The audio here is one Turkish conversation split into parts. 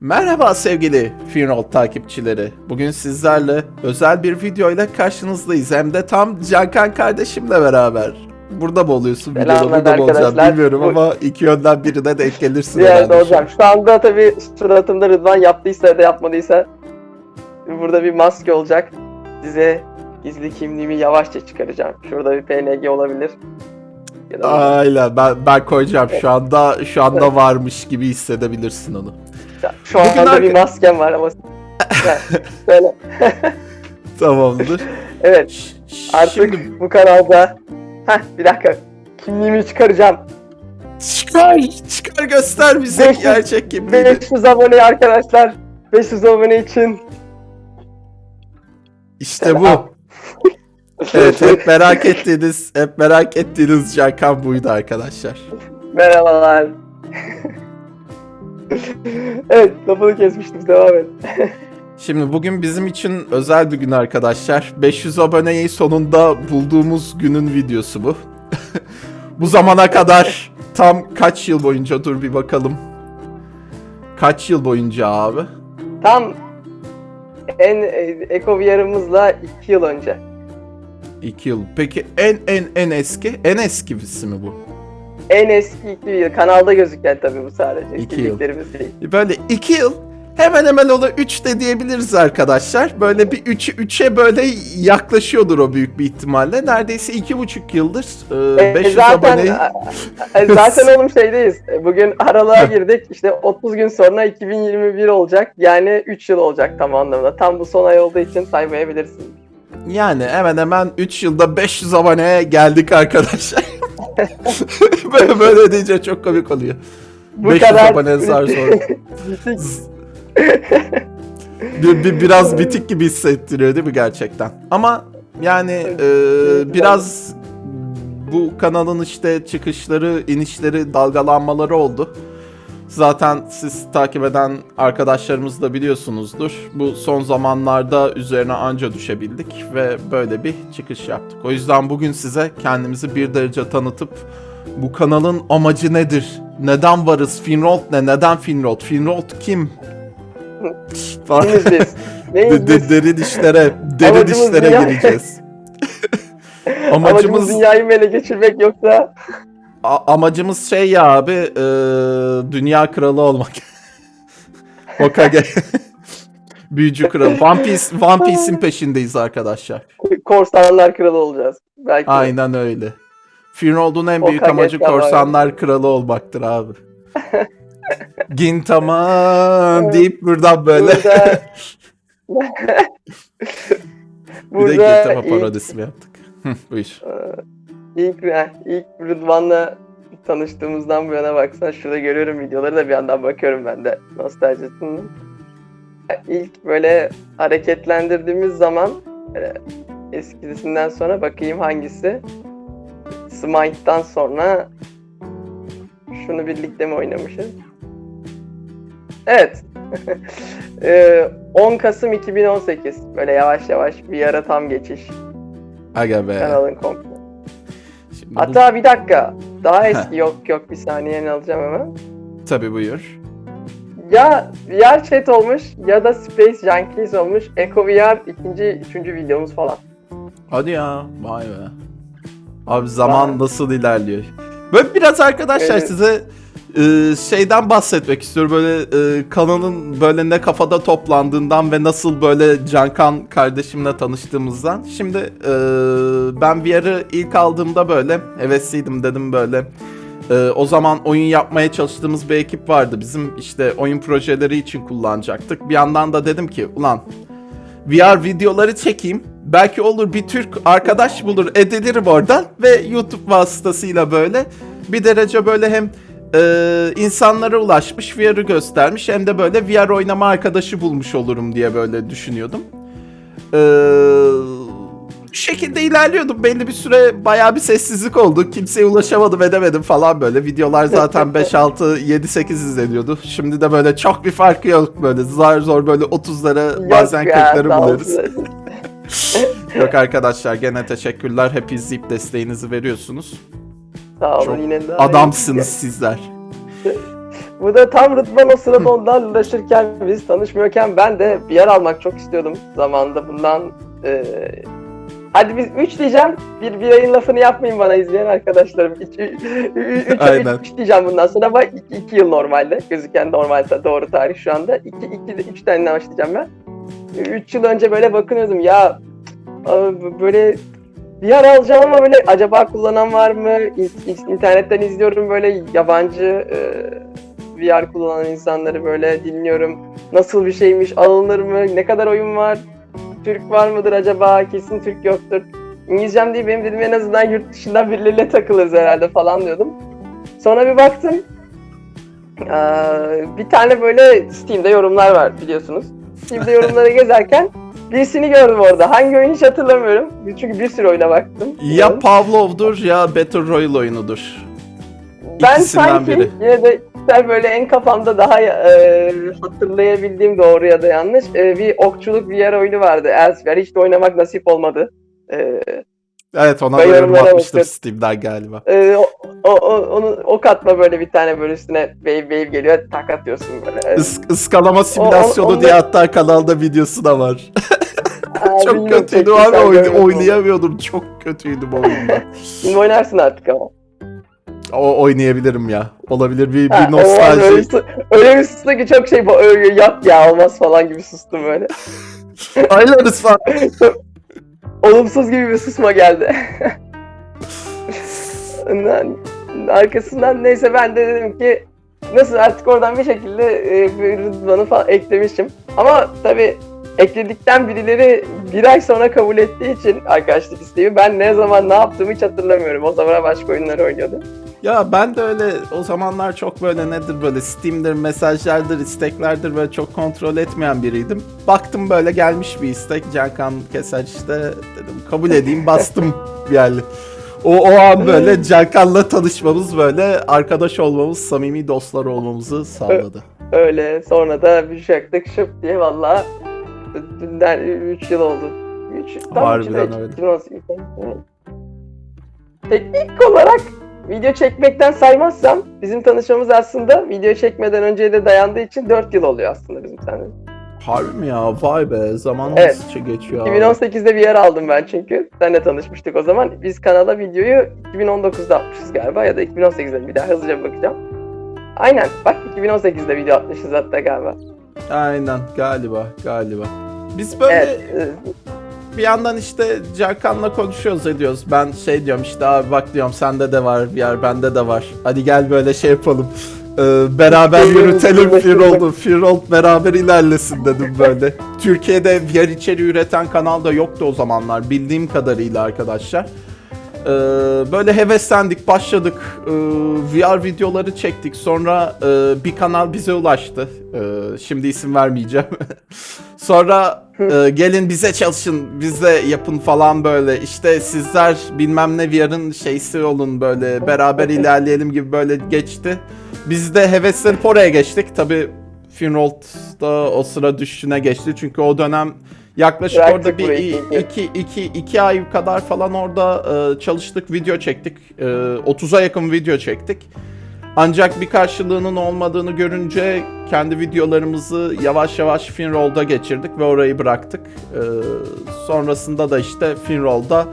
Merhaba sevgili Finroll takipçileri. Bugün sizlerle özel bir video ile karşınızdayız. Hem de tam Cankan kardeşimle beraber. Burada mı oluyorsun videoda? Burada mı arkadaşlar. bilmiyorum Bu- ama iki yönden birine denk gelirsin Bir yerde herhalde. olacağım. Şu anda tabii suratımda Rıdvan yaptıysa ya da yapmadıysa burada bir maske olacak. Size gizli kimliğimi yavaşça çıkaracağım. Şurada bir PNG olabilir. Aynen ben, ben koyacağım şu anda şu anda varmış gibi hissedebilirsin onu. Şu Bugün anda arka- bir maskem var ama böyle. Tamamdır. Evet artık Şimdi bu kanalda Heh bir dakika kimliğimi çıkaracağım. çıkar çıkar göster bize 500 gerçek kimliğini. 500 abone arkadaşlar. 500 abone için İşte bu. Evet hep merak ettiğiniz hep merak ettiğiniz Cankan buydu arkadaşlar. Merhabalar. Evet lafını kesmiştim devam et. Şimdi bugün bizim için özel bir gün arkadaşlar. 500 aboneyi sonunda bulduğumuz günün videosu bu. bu zamana kadar tam kaç yıl boyunca dur bir bakalım. Kaç yıl boyunca abi? Tam en e, Eko VR'ımızla 2 yıl önce. 2 yıl. Peki en en en eski en eskisi mi bu? En eski 2 yıl. Kanalda gözüken tabii bu sadece. İki yıl. Değil. Böyle 2 yıl hemen hemen ola 3 de diyebiliriz arkadaşlar. Böyle bir 3'e 3'e böyle yaklaşıyordur o büyük bir ihtimalle. Neredeyse 2,5 yıldır e, E, 500 zaten, aboneyi e, zaten oğlum şeydeyiz. E, Bugün aralığa girdik. İşte 30 gün sonra 2021 olacak. Yani 3 yıl olacak tam anlamda. Tam bu son ay olduğu için saymayabilirsin. Yani hemen hemen 3 yılda 500 aboneye geldik arkadaşlar. Böyle, böyle deyince çok komik oluyor. Bu 500 kadar abone. Bitik. bir, bir- biraz bitik gibi hissettiriyor değil mi gerçekten? Ama yani e, biraz bu kanalın işte çıkışları, inişleri, dalgalanmaları oldu. Zaten siz takip eden arkadaşlarımız da biliyorsunuzdur. Bu son zamanlarda üzerine anca düşebildik ve böyle bir çıkış yaptık. O yüzden bugün size kendimizi bir derece tanıtıp bu kanalın amacı nedir? Neden varız? Finrold ne? Neden Finrold? Finrold kim? Kimiz biz? Neyiz biz? derin işlere, derin Amacımız işlere dünya- gireceğiz. Amacımız amacımız dünyayı mı ele geçirmek yoksa a- amacımız şey ya abi, e, dünya kralı olmak. Hokage. Büyücü kralı. One Piece, One Piece'in peşindeyiz arkadaşlar. korsanlar kralı olacağız. Belki. Aynen öyle. Finrold'un en büyük Hokage amacı kralı. korsanlar kralı olmaktır abi. Gintaman deyip buradan böyle Burada bir de Burada Gintama parodisi yaptık? Buyur. İlk, ilk Rıdvan'la tanıştığımızdan bu yana baksan şurada görüyorum videoları da bir yandan bakıyorum ben de nostaljisini. İlk böyle hareketlendirdiğimiz zaman böyle eskisinden sonra bakayım hangisi. Smite'dan sonra şunu birlikte mi oynamışız? Evet. Ee, 10 Kasım 2018. Böyle yavaş yavaş bir ara tam geçiş Aga be. kanalın komple. Hatta bir dakika. Daha eski yok yok bir saniye alacağım hemen. Tabii buyur. Ya VR chat olmuş ya da Space Junkies olmuş. Eco VR ikinci, üçüncü videomuz falan. Hadi ya. Vay be. Abi zaman Vay. nasıl ilerliyor? Böyle biraz arkadaşlar Evet. size e, şeyden bahsetmek istiyorum. Böyle e, kanalın böyle ne kafada toplandığından ve nasıl böyle Cankan kardeşimle tanıştığımızdan. Şimdi e, ben VR'ı ilk aldığımda böyle hevesliydim dedim böyle. E, o zaman oyun yapmaya çalıştığımız bir ekip vardı. Bizim işte oyun projeleri için kullanacaktık. Bir yandan da dedim ki ulan VR videoları çekeyim. Belki olur bir Türk arkadaş bulur edilirim oradan ve YouTube vasıtasıyla böyle bir derece böyle hem e, insanlara ulaşmış VR'ı göstermiş hem de böyle VR oynama arkadaşı bulmuş olurum diye böyle düşünüyordum. E, bu şekilde ilerliyordum. Belli bir süre bayağı bir sessizlik oldu. Kimseye ulaşamadım edemedim falan böyle. Videolar zaten 5, 6, 7, 8 izleniyordu. Şimdi de böyle çok bir farkı yok böyle. Zar zor böyle 30'lara bazen ya, 40'ları sağ buluyoruz. Yok arkadaşlar gene teşekkürler. Hep izleyip desteğinizi veriyorsunuz. Sağ olun Çok yine de. Adamsınız sizler. Bu da tam Rıdvan o sırada onlarla uğraşırken biz tanışmıyorken ben de bir yer almak çok istiyordum zamanında bundan e, Hadi biz 3 diyeceğim. Bir, bir ayın lafını yapmayın bana izleyen arkadaşlarım. 3 Aynen. diyeceğim bundan sonra ama 2 yıl normalde. Gözüken normal doğru tarih şu anda. 2 2 3 tane başlayacağım ben. 3 yıl önce böyle bakınıyordum ya böyle bir yer alacağım ama böyle acaba kullanan var mı? İn- İnternetten izliyorum böyle yabancı e, VR kullanan insanları böyle dinliyorum. Nasıl bir şeymiş, alınır mı, ne kadar oyun var, Türk var mıdır acaba, kesin Türk yoktur. İngilizcem değil benim dedim en azından yurt dışından birileriyle takılırız herhalde falan diyordum. Sonra bir baktım, ee, bir tane böyle Steam'de yorumlar var biliyorsunuz. Steam'de yorumları gezerken birisini gördüm orada. Hangi oyunu hiç hatırlamıyorum. Çünkü bir sürü oyuna baktım. Ya Pavlov'dur ya Battle Royale oyunudur. Ben İkisinden sanki biri. yine de sen böyle en kafamda daha e, hatırlayabildiğim doğru ya da yanlış e, bir okçuluk VR oyunu vardı. Elsewhere hiç de oynamak nasip olmadı. E, Evet ona da yorum atmıştır bakıyorum. Steam'den galiba. e, o, o, o, onu ok atma böyle bir tane böyle üstüne wave wave geliyor tak atıyorsun böyle. Is, ıskalama simülasyonu onu- diye hatta kanalda videosu da var. Çok kötüydü görmüyorsun onu. oynayamıyordum. Çok kötüydü bu oyunda. Şimdi oynarsın artık ama. o oynayabilirim ya. Olabilir bir, Ha, bir var, öyle, nostalji. bir öyle bir sustu ki çok şey öyle yap ya olmaz falan gibi sustum böyle. Aylarız falan. Olumsuz gibi bir susma geldi. Arkasından neyse ben de dedim ki nasıl artık oradan bir şekilde e, bir Rıdvan'ı falan eklemişim. Ama tabii ekledikten birileri bir ay sonra kabul ettiği için arkadaşlık isteği ben ne zaman ne yaptığımı hiç hatırlamıyorum. O zaman başka oyunları oynuyordum. Ya ben de öyle o zamanlar çok böyle nedir böyle Steam'dir, mesajlardır, isteklerdir böyle çok kontrol etmeyen biriydim. Baktım böyle gelmiş bir istek Cankan Keser işte dedim kabul edeyim bastım yani. O, o an böyle Cankan'la tanışmamız böyle arkadaş olmamız, samimi dostlar olmamızı sağladı. Öyle sonra da bir şaktık şıp diye valla dünden 3 yıl oldu. 3 Harbiden öyle. Teknik olarak video çekmekten saymazsam bizim tanışmamız aslında video çekmeden önceye de dayandığı için 4 yıl oluyor aslında bizim seninle. Harbi mi ya? Vay be zaman Evet. nasıl geçiyor. abi. 2018'de bir yer aldım ben çünkü. Seninle tanışmıştık o zaman. Biz kanala videoyu 2019'da atmışız galiba ya da 2018'de bir daha hızlıca bakacağım. Aynen bak 2018'de video atmışız hatta galiba. Aynen galiba galiba. Biz böyle Evet. e, bir yandan işte Cankan'la konuşuyoruz ediyoruz. Ben şey diyorum işte abi bak diyorum sende de var bir yer bende de var. Hadi gel böyle şey yapalım. Ee, beraber yürütelim Firol'u. Firol beraber ilerlesin dedim böyle. Türkiye'de VR içeriği üreten kanal da yoktu o zamanlar bildiğim kadarıyla arkadaşlar. Ee, böyle heveslendik, başladık. Ee, VR videoları çektik. Sonra e, bir kanal bize ulaştı. Ee, şimdi isim vermeyeceğim. Sonra e, gelin bize çalışın, bize yapın falan böyle. İşte sizler bilmem ne VR'ın şeysi olun böyle. Beraber ilerleyelim gibi böyle geçti. Biz de heveslenip oraya geçtik. Tabi Finrold da o sıra düşüşüne geçti. Çünkü o dönem yaklaşık Bıraktık orada bir burayı iki, iki, iki ay kadar falan orada e, çalıştık, video çektik. E, 30'a yakın video çektik. Ancak bir karşılığının olmadığını görünce kendi videolarımızı yavaş yavaş Finroll'da geçirdik ve orayı bıraktık. E, sonrasında da işte Finroll'da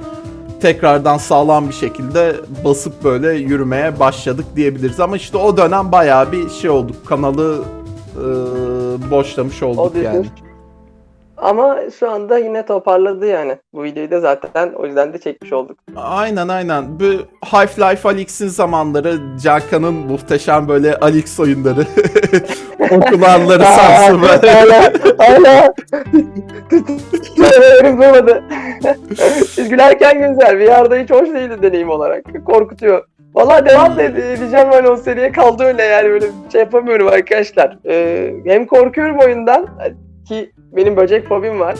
tekrardan sağlam bir şekilde basıp böyle yürümeye başladık diyebiliriz. Ama işte o dönem bayağı bir şey olduk. Kanalı e, boşlamış olduk yani. Ama şu anda yine toparladı yani. Bu videoyu da zaten o yüzden de çekmiş olduk. Aynen aynen. Bu Half-Life Alyx'in zamanları, Cankan'ın muhteşem böyle Alyx oyunları. Okulanları sarsın böyle. hala hala Ömrüm durmadı. Biz gülerken güzel. VR'da hiç hoş değildi deneyim olarak. Korkutuyor. Valla devam da ede- edeceğim böyle o seriye kaldı öyle yani böyle şey yapamıyorum arkadaşlar. Ee, hem korkuyorum oyundan ki benim böcek fobim var.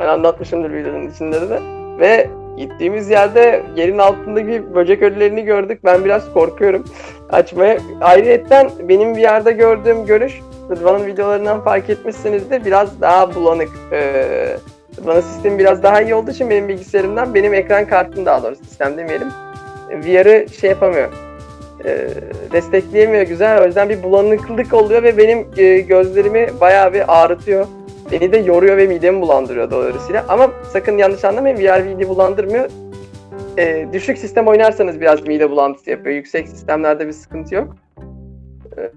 Ben anlatmışımdır videonun içinde de. Ve gittiğimiz yerde yerin altındaki böcek ölülerini gördük. Ben biraz korkuyorum açmaya. Ayrıyetten benim VR'da gördüğüm görüş Rıdvan'ın videolarından fark etmişsinizdir. Biraz daha bulanık. Ee, Rıdvan'ın sistemi biraz daha iyi olduğu için benim bilgisayarımdan benim ekran kartım daha doğrusu sistem demeyelim. VR'ı şey yapamıyor. e, destekleyemiyor güzel. O yüzden bir bulanıklık oluyor ve benim gözlerimi bayağı bir ağrıtıyor. Beni de yoruyor ve midemi bulandırıyor dolayısıyla. Ama sakın yanlış anlamayın VR mide bulandırmıyor. E, düşük sistem oynarsanız biraz mide bulantısı yapıyor. Yüksek sistemlerde bir sıkıntı yok. E, e,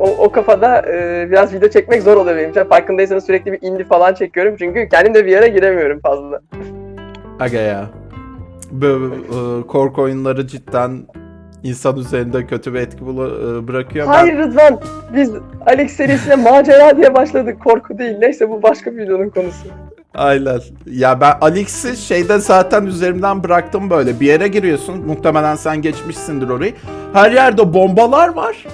o, o kafada e, biraz video çekmek zor oluyor benim için. Farkındaysanız sürekli bir indie falan çekiyorum. Çünkü kendim de VR'a giremiyorum fazla. Aga ya. Böyle korku oyunları cidden insan üzerinde kötü bir etki e, bırakıyor. Ben- Hayır Rıdvan, biz Alex serisine macera diye başladık. Korku değil. Neyse bu başka bir videonun konusu. Aynen. Ya ben Alex'i şeyde zaten üzerimden bıraktım böyle. Bir yere giriyorsun. Muhtemelen sen geçmişsindir orayı. Her yerde bombalar var.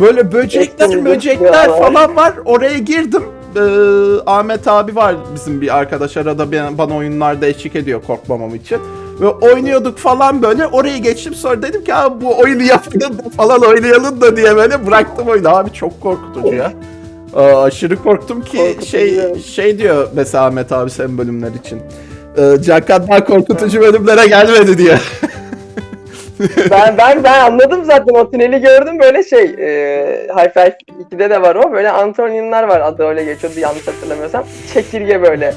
Böyle böcekler, böcekler ya. falan var. Oraya girdim. Ee, Ahmet abi var bizim bir arkadaş arada ben- bana oyunlarda eşlik ediyor korkmamam için. Ve oynuyorduk falan böyle. Oraya geçtim sonra dedim ki abi bu oyunu yapalım da falan oynayalım da diye böyle bıraktım oyunu. Abi çok korkutucu ya. Aa, aşırı korktum ki Korkutucu, şey evet. şey diyor mesela Ahmet abi senin bölümler için. Ee, Cakat daha korkutucu bölümlere gelmedi diyor. Ben ben ben anladım zaten o tüneli gördüm böyle şey e, Hi-Fi 2'de de var o böyle Antonianlar var adı öyle geçiyordu yanlış hatırlamıyorsam çekirge böyle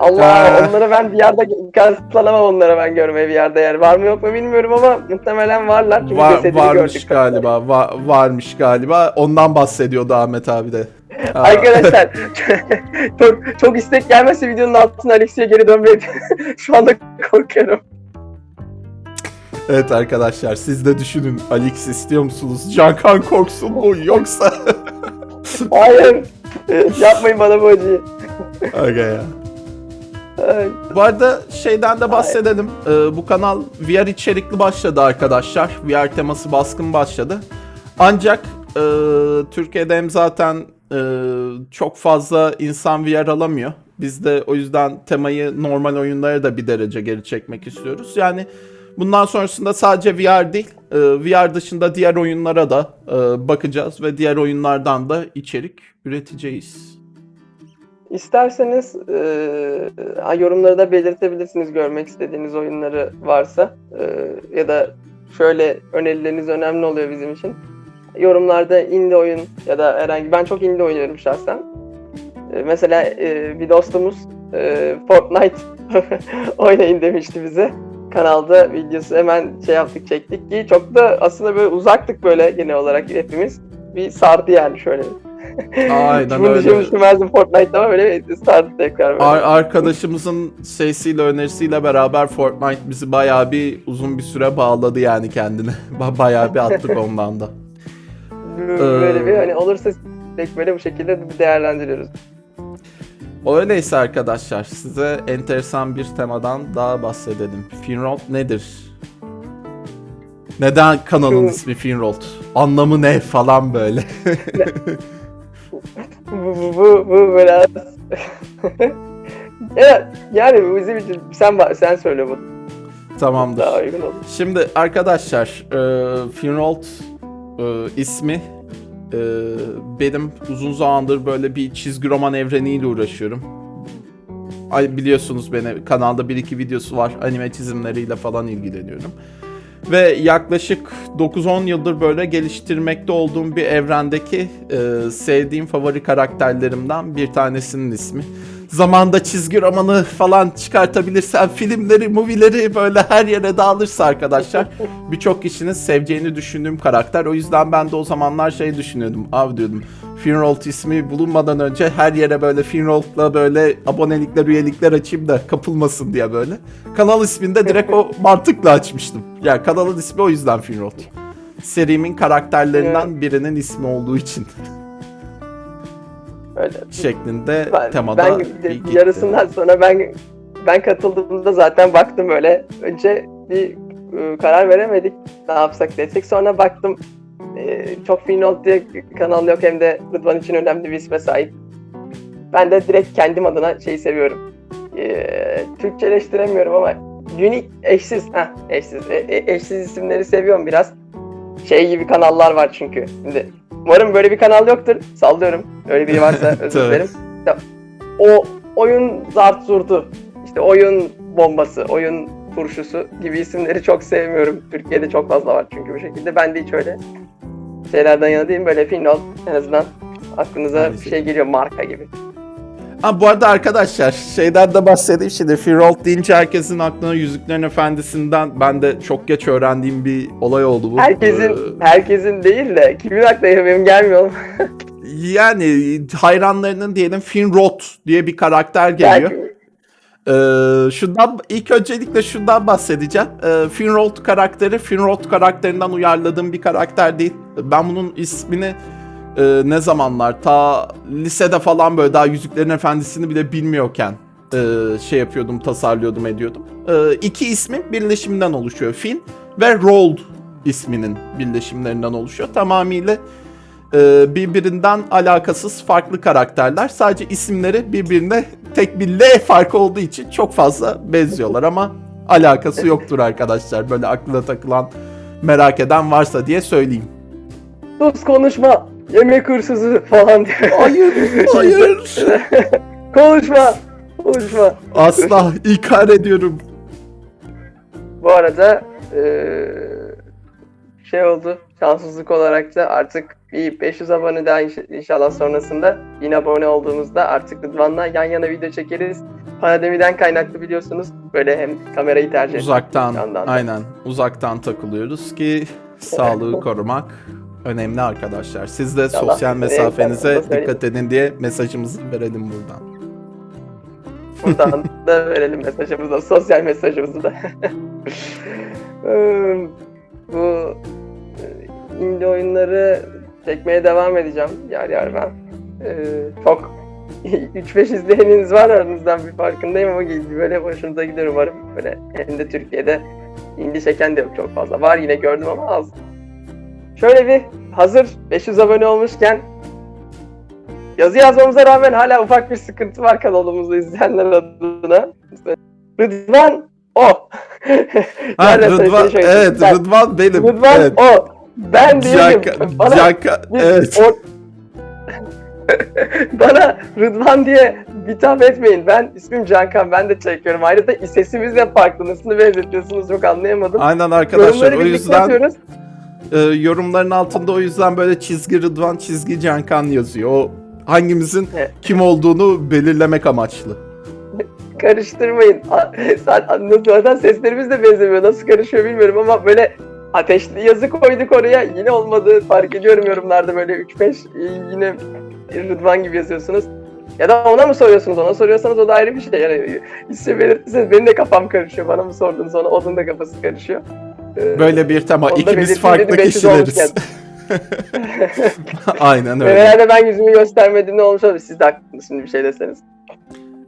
Allah onları ben bir yerde katlanamam onlara ben görmeye bir yerde yer var mı yok mu bilmiyorum ama muhtemelen varlar çünkü Var, varmış gördük. galiba. Va- varmış galiba. Ondan bahsediyordu Ahmet abi de. Arkadaşlar çok, çok istek gelmezse videonun altına Alex'e geri dönmeyi şu anda korkuyorum. evet arkadaşlar siz de düşünün. Alex istiyor musunuz? Cankan korksun mu yoksa? Hayır yapmayın bana bu acıyı. Aga ya. Ay. Bu arada şeyden de bahsedelim. Ee, bu kanal VR içerikli başladı arkadaşlar. VR teması baskın başladı. Ancak e, Türkiye'de hem zaten e, çok fazla insan VR alamıyor. Biz de o yüzden temayı normal oyunlara da bir derece geri çekmek istiyoruz. Yani bundan sonrasında sadece VR değil, e, VR dışında diğer oyunlara da e, bakacağız ve diğer oyunlardan da içerik üreteceğiz. İsterseniz e, yorumları da belirtebilirsiniz görmek istediğiniz oyunları varsa E, ya da şöyle önerileriniz önemli oluyor bizim için. Yorumlarda indie oyun ya da herhangi ben çok indie oynuyorum şahsen. E, mesela e, bir dostumuz e, Fortnite oynayın demişti bize. Kanalda videosu hemen şey yaptık çektik ki çok da aslında böyle uzaktık böyle genel olarak hepimiz. Bir sardı yani şöyle. Aynen Bunu öyle. düşünmüş düşünmezdim Fortnite'da ama böyle sardı tekrar böyle. Ar- arkadaşımızın şeysiyle önerisiyle beraber Fortnite bizi bayağı bir uzun bir süre bağladı yani kendine. Ba- bayağı bir attık ondan da. böyle bir Ee, hani olursa tek böyle bu şekilde bir değerlendiriyoruz. Öyleyse arkadaşlar size enteresan bir temadan daha bahsedelim. Finrold nedir? Neden kanalın ismi Finrold? Anlamı ne falan böyle. Bu, bu, bu, bu biraz... evet, yani bu bizim için sen sen söyle bu Tamamdır. daha uygun olur. Şimdi arkadaşlar e, Finrold e, ismi e, benim uzun zamandır böyle bir çizgi roman evreniyle uğraşıyorum. Ay, biliyorsunuz beni kanalda bir iki videosu var anime çizimleriyle falan ilgileniyorum. Ve yaklaşık 9-10 yıldır böyle geliştirmekte olduğum bir evrendeki e, sevdiğim favori karakterlerimden bir tanesinin ismi. Zamanda çizgi romanı falan çıkartabilirsem filmleri, movie'leri böyle her yere dağılırsa arkadaşlar birçok kişinin seveceğini düşündüğüm karakter. O yüzden ben de o zamanlar şey düşünüyordum. Abi diyordum Finrold ismi bulunmadan önce her yere böyle Finrold'la böyle abonelikler, üyelikler açayım da kapılmasın diye böyle. Kanal ismini de direkt o mantıkla açmıştım. Yani kanalın ismi o yüzden Finrold. Serimin karakterlerinden birinin ismi olduğu için Öyle. şeklinde Ben, temada ben bir gitti. yarısından sonra ben ben katıldığımda zaten baktım böyle. Önce bir e, karar veremedik ne yapsak desek. Sonra baktım e, çok Finland diye kanal yok hem de Rıdvan için önemli bir isme sahip. Ben de direkt kendim adına şeyi seviyorum. E, Türkçeleştiremiyorum ama unique, eşsiz, heh, eşsiz, e- e- eşsiz isimleri seviyorum biraz. Şey gibi kanallar var çünkü. Şimdi umarım böyle bir kanal yoktur. Sallıyorum. Öyle biri varsa özür dilerim. Ya, o oyun zart zurtu, işte oyun bombası, oyun turşusu gibi isimleri çok sevmiyorum. Türkiye'de çok fazla var çünkü bu şekilde. Ben de hiç öyle şeylerden yana değilim. Böyle Finrod en azından aklınıza bir şey geliyor marka gibi. Ha bu arada arkadaşlar şeyden de bahsedeyim şimdi Firolf deyince herkesin aklına Yüzüklerin Efendisi'nden ben de çok geç öğrendiğim bir olay oldu bu. Herkesin Ee, herkesin değil de kimin aklına benim gelmiyor. yani hayranlarının diyelim Finrod diye bir karakter geliyor. Belki Ee, şundan ilk öncelikle şundan bahsedeceğim. Ee, Finrod karakteri Finrod karakterinden uyarladığım bir karakter değil. Ben bunun ismini e, ne zamanlar ta lisede falan böyle daha Yüzüklerin Efendisi'ni bile bilmiyorken e, şey yapıyordum, tasarlıyordum, ediyordum. E, iki ismin birleşiminden oluşuyor. Fin ve Rold isminin birleşimlerinden oluşuyor. Tamamıyla e, birbirinden alakasız farklı karakterler. Sadece isimleri birbirine tek bir L farkı olduğu için çok fazla benziyorlar ama alakası yoktur arkadaşlar. Böyle aklına takılan merak eden varsa diye söyleyeyim. sus konuşma. Yemek hırsızı falan diyor. Hayır, hayır. konuşma. Konuşma. Asla ikar ediyorum. Bu arada eee, şey oldu. Şanssızlık olarak da artık bir 500 abone daha inş- inşallah sonrasında 1000 abone olduğumuzda artık Rıdvan'la yan yana video çekeriz. Pandemiden kaynaklı biliyorsunuz. Böyle hem kamerayı tercih. Uzaktan, aynen. Uzaktan takılıyoruz ki sağlığı korumak önemli arkadaşlar. Siz de İnşallah sosyal de mesafenize dikkat edin diye mesajımızı verelim buradan. Buradan da verelim mesajımızı da, sosyal mesajımızı da. Bu e, indie oyunları çekmeye devam edeceğim yer yer ben. Eee, çok 3-5 izleyeniniz var aranızdan bir farkındayım ama böyle hoşunuza gider umarım. Böyle hem de Türkiye'de indie çeken de yok çok fazla. Var yine gördüm ama az. Şöyle bir hazır 500 abone olmuşken Yazı yazmamıza rağmen hala ufak bir sıkıntı var kanalımızda izleyenler adına. Rıdvan o. Ha, Rıdvan, şey, evet ben- Rıdvan benim. Rıdvan evet. o. Ben değilim. Bana, Canka, bir- evet. o- bana Rıdvan diye hitap etmeyin. Ben ismim Cankan. Ben de çekiyorum. Ayrıca sesimiz de farklı. Nasıl benzetiyorsunuz çok anlayamadım. Aynen arkadaşlar Yorumları o yüzden. E, yorumların altında o yüzden böyle çizgi Rıdvan çizgi Cankan yazıyor. O hangimizin Evet. kim olduğunu belirlemek amaçlı. karıştırmayın. A- Zaten zaten seslerimiz de benzemiyor. Nasıl karışıyor bilmiyorum ama böyle ateşli yazı koyduk oraya. Yine olmadı. Fark ediyorum yorumlarda böyle 3-5 yine Rıdvan gibi yazıyorsunuz. Ya da ona mı soruyorsunuz? Ona soruyorsanız o da ayrı bir şey. Yani isim belirtirseniz benim de kafam karışıyor. Bana mı sordunuz ona? Onun da kafası karışıyor. Ee, Böyle bir tema. İkimiz farklı dedim, 500 kişileriz. Aynen öyle. herhalde ben yüzümü göstermediğimde olmuş olabilir. Siz de haklısınız şimdi bir şey deseniz.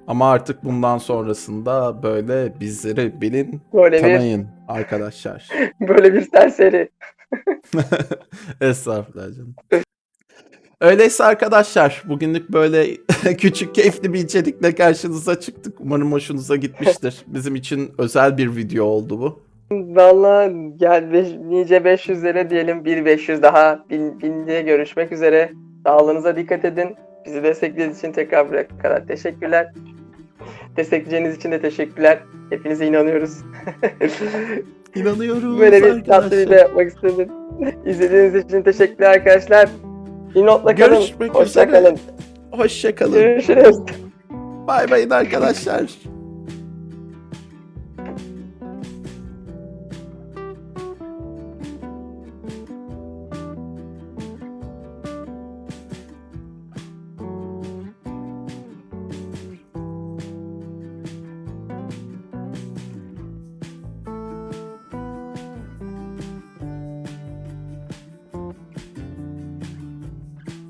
Ama artık bundan sonrasında böyle bizleri bilin, Böyle bir, tanıyın arkadaşlar. böyle bir serseri. Estağfurullah canım. Öyleyse arkadaşlar bugünlük böyle küçük keyifli bir içerikle karşınıza çıktık. Umarım hoşunuza gitmiştir. Bizim için özel bir video oldu bu. Valla gel beş, nice 500'lere diyelim bir 500 daha bin, binliğe görüşmek üzere. Sağlığınıza dikkat edin. Bizi desteklediğiniz için tekrar buraya kadar teşekkürler. Destekleyeceğiniz için de teşekkürler. Hepinize inanıyoruz. İnanıyoruz Böyle bir tatlı video yapmak istedim. İzlediğiniz için teşekkürler arkadaşlar. Bir notla kalın. Görüşmek Hoşça üzere. kalın. Hoşçakalın. Görüşürüz. Bay bay arkadaşlar.